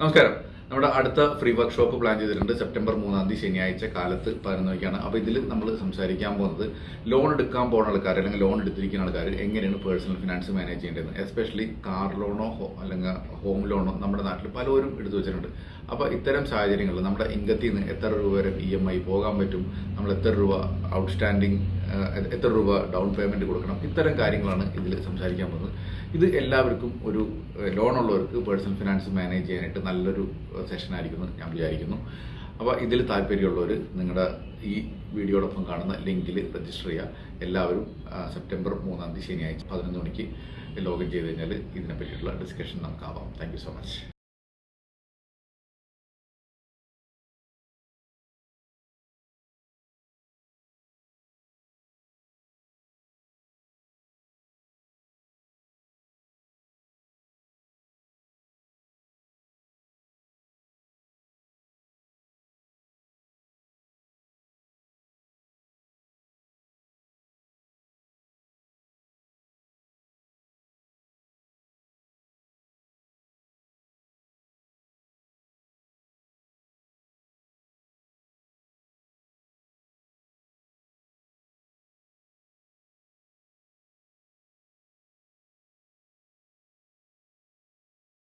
നമസ്കാരം. നമ്മുടെ അടുത്ത ഫ്രീ വർക്ക്ഷോപ്പ് പ്ലാൻ ചെയ്തിട്ടുണ്ട്. സെപ്റ്റംബർ മൂന്നാം തീയതി ശനിയാഴ്ച കാലത്ത് പതിനൊന്ന് മണിക്കാണ് അപ്പോൾ ഇതിൽ നമ്മൾ സംസാരിക്കാൻ പോകുന്നത് ലോൺ എടുക്കാൻ പോകുന്ന ആൾക്കാർ അല്ലെങ്കിൽ ലോൺ എടുത്തിരിക്കുന്ന ആൾക്കാർ എങ്ങനെയാണ് പേഴ്സണൽ ഫിനാൻസ് മാനേജ് ചെയ്യേണ്ടത്? എസ്പെഷ്യലി കാർ ലോണോ അല്ലെങ്കിൽ ഹോം ലോണോ നമ്മുടെ നാട്ടിൽ പലരും എടുത്തു വെച്ചിട്ടുണ്ട്. അപ്പോൾ ഇത്തരം സാഹചര്യങ്ങളിൽ നമ്മുടെ ഇൻകത്തിൽ നിന്ന് എത്ര രൂപ വരെ ഇ എം ഐ പോകാൻ പറ്റും? നമ്മൾ എത്ര രൂപ ഔട്ട്സ്റ്റാൻഡിങ് എത്ര രൂപ ഡൗൺ പേയ്മെന്റ് കൊടുക്കണം? ഇത്തരം കാര്യങ്ങളാണ് ഇതിൽ സംസാരിക്കാൻ പോകുന്നത്. ഇത് എല്ലാവർക്കും ഒരു ലോൺ ഉള്ളവർക്ക് പേഴ്സണൽ ഫിനാൻസ് മാനേജ് ചെയ്യാനായിട്ട് നല്ലൊരു സെഷൻ ആയിരിക്കും എന്ന് ഞാൻ വിചാരിക്കുന്നു. അപ്പോൾ ഇതിൽ താല്പര്യമുള്ളവർ നിങ്ങളുടെ ഈ വീഡിയോടൊപ്പം കാണുന്ന ലിങ്കിൽ രജിസ്റ്റർ ചെയ്യുക. എല്ലാവരും സെപ്റ്റംബർ മൂന്നാം തീയതി ശനിയാഴ്ച പതിനൊന്ന് മണിക്ക് ലോഗിൻ ചെയ്ത് കഴിഞ്ഞാൽ ഇതിനെ പറ്റിയിട്ടുള്ള ഡിസ്കഷൻ നമുക്കാവാം താങ്ക് സോ മച്ച്